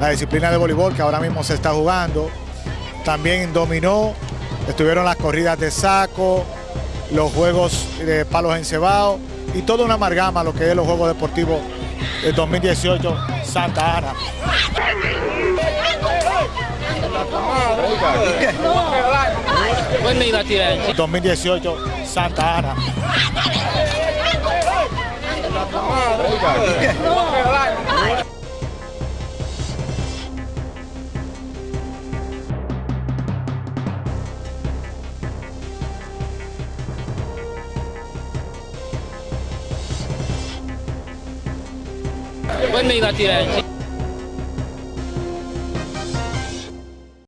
la disciplina de voleibol que ahora mismo se está jugando. También dominó, estuvieron las corridas de saco, los juegos de palos encebados y toda una amalgama lo que es los Juegos Deportivos del 2018 Santa Ana. 2018 Santa Ana. Bueno.